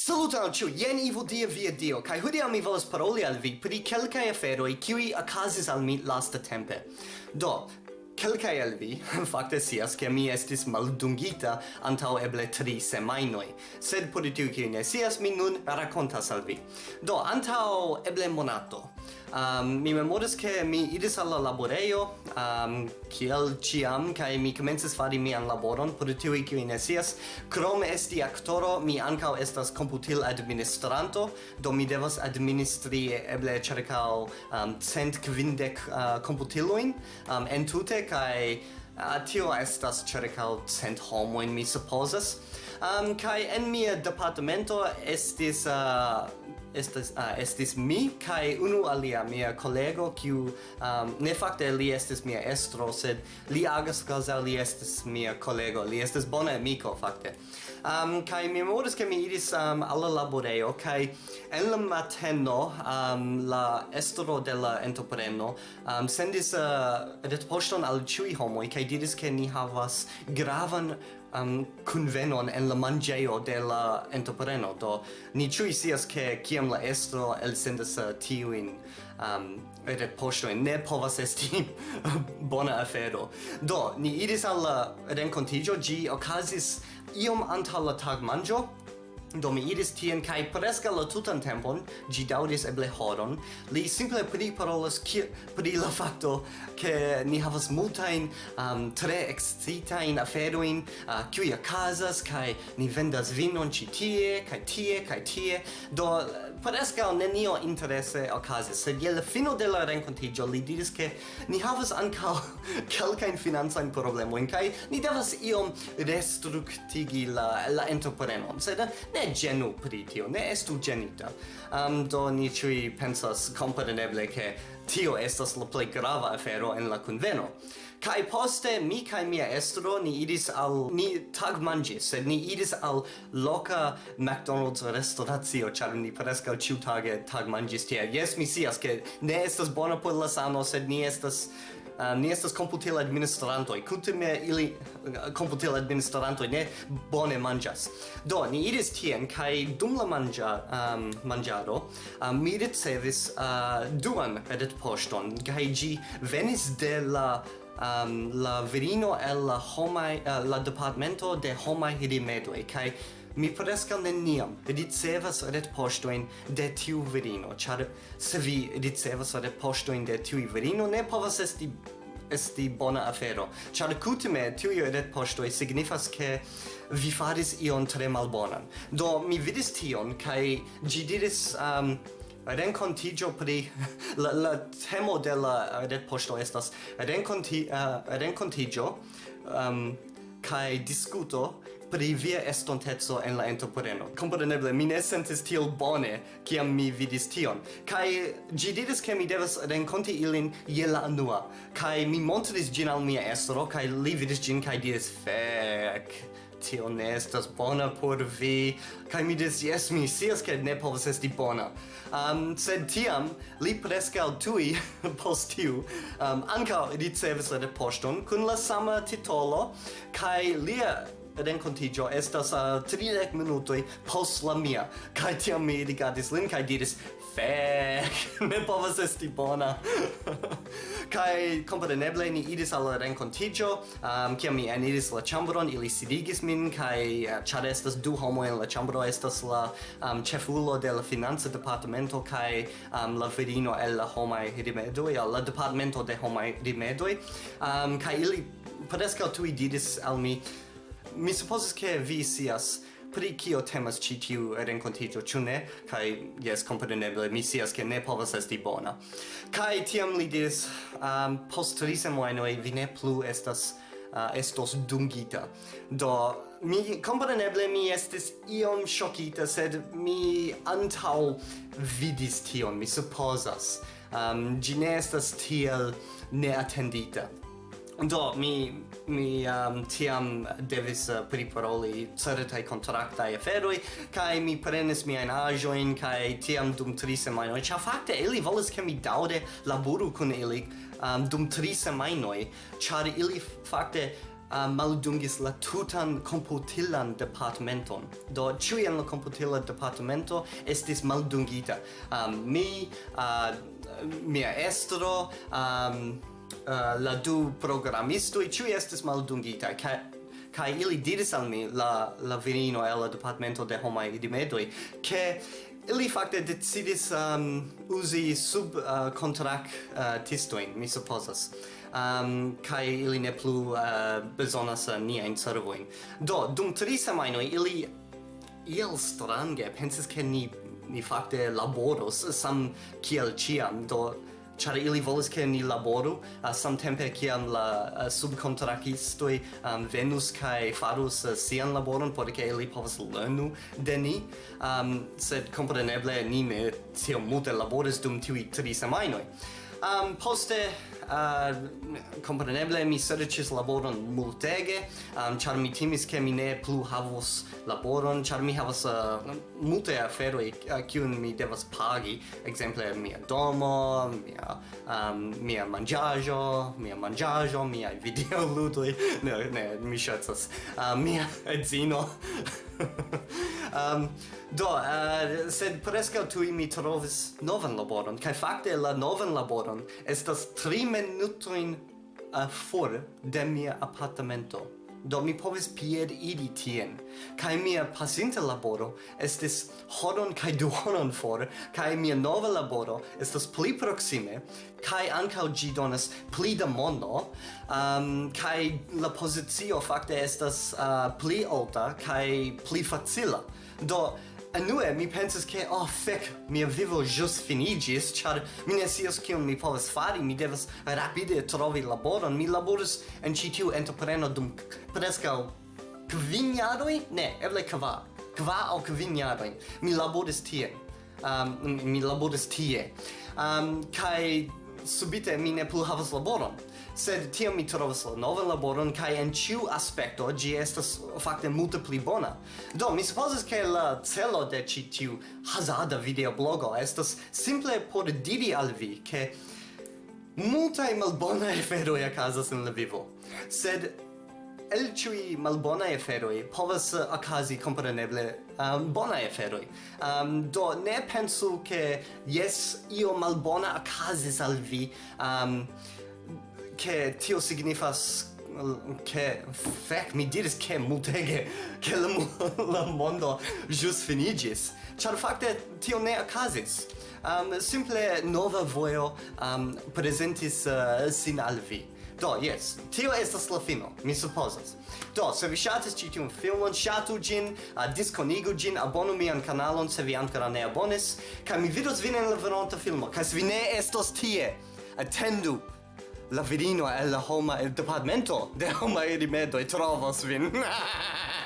Saluton, ĉu jen Ivo Dia via Dio, kaj hodiaŭ mi volas paroli al vi pri kelkaj aferoj kiuj okazis al mi lastatempe. Do, Kelkai el vi fakte sias ke mi estis maldungita antau eble tri semainoi. sed por tiu kiu ne sias mi nun racontas al vi. Do antau eble monato. Um, mi memoris che mi idis alla laboreio, um, kiel ciam, kaj mi comences fari mian laboron por tiuj qui ne sias. krom esti actoro, mi ankaŭ estas computil administranto do mi devas administri eble cercao um, cent kvindek uh, computiloin um, entute kai uh, tio estas cercau cent homoin mi supposas. Um, kai en mia departamento estis uh, estas uh, ah, estis mi kai unu alia mia kolego kiu um, ne fakte li estis mia estro sed li agas kaza li estis mia kolego. Li estis bona amiko fakte. Um, kai mi memoras ke mi iris um, al la laborejo kai en la mateno um, la estro de la entrepreno um, sendis uh, retpoŝton al ĉiuj homoj kaj diris ke ni havas gravan um, convenon en la mangeo de la entrepreno. Do ni ciui sias ke kiam la estro elsendas uh, tiuin um, retpoŝojn ne povas esti bona afero. Do, ni iris al la renkontiĝo, ĝi okazis iom antaŭ la tagmanĝo, Do mi iris tien kai preskaŭ la tutan tempon, ĝi daŭris eble horon. Li simple priparolas pri la fakto ke ni havas multajn um, tre ekscitajn aferojn uh, kiuj okazas kaj ni vendas vinon ĉi tie kaj tie kaj tie. Do preskaŭ nenio interese okazis. Sed je la fino de la renkontiĝo li diris ke ni havas ankaŭ kelkajn financajn problemojn kaj ni devas iom restruktigi la la entreprenon. Sed ne ne genu pri tio, ne estu genita. Um, do ni ciui pensas compreneble che tio estas la plei grava afero en la conveno. Kai poste mi kai mia estro ni idis al ni tag mangi sed ni idis al loca McDonald's restauratio, char ni prescau ciu tage tag mangi stia Yes, mi sias, ke ne estas bona por la sano, sed ni estas Ah, uh, ni estas komputil administrantoj. Kutime ili ah, komputil administrantoj ne bone manĝas. Do, ni iris tien kaj dum la manĝa um, manĝado um, mi ricevis uh, duan retpoŝton kaj ĝi venis de la um, la virino el la homaj uh, la departamento de homaj rimedoj kaj Mi preskaŭ neniam ricevas retpoŝtojn de tiu virino, char se vi ricevas retpoŝtojn de tiu virino ne povas esti esti bona afero, ĉar kutime ret postoi signifas ke vi faris ion tre malbonan. Do mi vidis tion kai gi diris um, rencontigio pri la, la temo de la retpoŝto estas renconti uh, rencontigio um, kai discuto pri via estontezo en la entrepreno. Kompreneble, mi ne sentis tiel bone, kiam mi vidis tion. Kai gi diris ke mi devas renkonti ilin je la unua. Kai mi montris gin al mia estro, kai li vidis gin kai diris fek tio ne estas bona por vi kaj mi dis jes mi scias ke ne povas esti bona um, sed tiam li preskaŭ tuj post tiu um, ankaŭ ricevis la poŝton kun la sama titolo kaj lia renkontigio estas eh, uh, 30 minutoj post la mia. Kaj tiam mi rigardis lin kaj diris fek ne povas esti bona. Kai kompreneble ni iris al renkontigio um, ehm, kiam mi eniris la ĉambron ili sidigis min kaj uh, ĉar estas du homoj en la ĉambro estas la um, ĉefulo de la financa departamento kaj um, la virino el la homaj rimedoj al la departamento de homaj rimedoj. Um, kaj ili preskaŭ tuj diris al mi Mi supposes che vi sias pri kio temas ĉi tiu renkontiĝo, ĉu ne? Kaj jes, kompreneble, mi sias ke ne povas esti bona. Kaj tiam li diris, um, post tri semajnoj vi ne plu estas uh, estos dungita. Do mi kompreneble mi estis iom ŝokita, sed mi antaŭ vidis tion, mi supozas. Um, ĝi ne estas tiel neatendita. Do, mi, mi um, tiam devis uh, priparoli certai contractai aferoi, kai mi prenis miain ajoin, kai tiam dum tri semainoi, cia facte ili volis che mi daude laburu kun ili um, dum tri semainoi, char ili facte uh, maldungis la tutan computilan departamenton. Do, ciui en la computila departamento estis maldungita. Um, mi, uh, mia estro, um, uh, la du programmistoi ciui estis maldungita, ca kai ili diris al mi la la virino el la departamento de homai dimedoi che ili fakte decidis um, uzi sub eh, uh, contract uh, tistoin mi supposas. Ehm, um, kai ili ne plu uh, bezonas uh, ni ein servoin do dum tri semajnoj ili iel strange pensis ke ni ni fakte laboros sam kiel ciam do char ili volis ke ni laboru uh, samtempe kiam la uh, subkontrakistoj um, venus kaj farus uh, sian laboron por ke ili povas lernu de ni. Um, sed kompreneble ni ne tiom multe laboris dum tiuj tri semajnoj Um, poste, uh, compreneble, mi serĉis laboron multege, um, ĉar mi timis ke mi ne plu havos laboron, ĉar mi havas uh, multe aferoj uh, kiun mi devas pagi, ekzemple mia domo, mia um, mia manĝaĵo, mia manĝaĵo, miaj videoludoj, ne, ne, mi ŝercas, uh, mia edzino. um, do, uh, sed prescau tui mi trovis novan laboron, kai facte la novan laboron estas tri minutoin uh, eh, for de mia apartamento do mi povis pied idi tien. Kai mia pasinta laboro estis hodon kai duonon for, kai mia nova laboro estos pli proxime, kai ancau gi donas pli da mono, um, kai la posizio facte estas uh, pli alta, kai pli facila. Do, Anue mi pensas che, oh fec, mia vivo jus finigis char mi ne sias cion mi povas fari mi devas rapide trovi laboron. Mi laboris en citiu entrepreno dum preskaŭ kvin ne eble cava. Cava au kvin jaroj. Mi laboris tie um, mi laboris tie. Um, kai subite mi ne plu havas laboron sed tiam mi trovas la novan laboron kaj en ĉiu aspekto ĝi estas fakte multe pli bona. Do mi supozas ke la celo de ĉi tiu hazarda videoblogo estas simple por diri al vi ke multaj malbonaj aferoj okazas en la vivo. Sed el ciui malbona eferoi povas eh, okazi compreneble um, ehm, bona eferoi. Um, ehm, do ne pensu che yes io malbona okazis al vi um, che tio signifas che fec mi diris che multege che la, la mondo jus finigis char facte tio ne acasis um, simple nova voio um, presentis uh, sin al vi. Do, yes, tio estas la fino, mi supposas. Do, se vi shatis ci tiun filmon, shatu gin, uh, disconigu gin, abonu mian kanalon se vi ancora ne abonis, ca mi vidos vin en la venonta filmo, ca se vi ne estos tie, attendu la virino el la homa el departamento de homa e rimedo e trovos vin.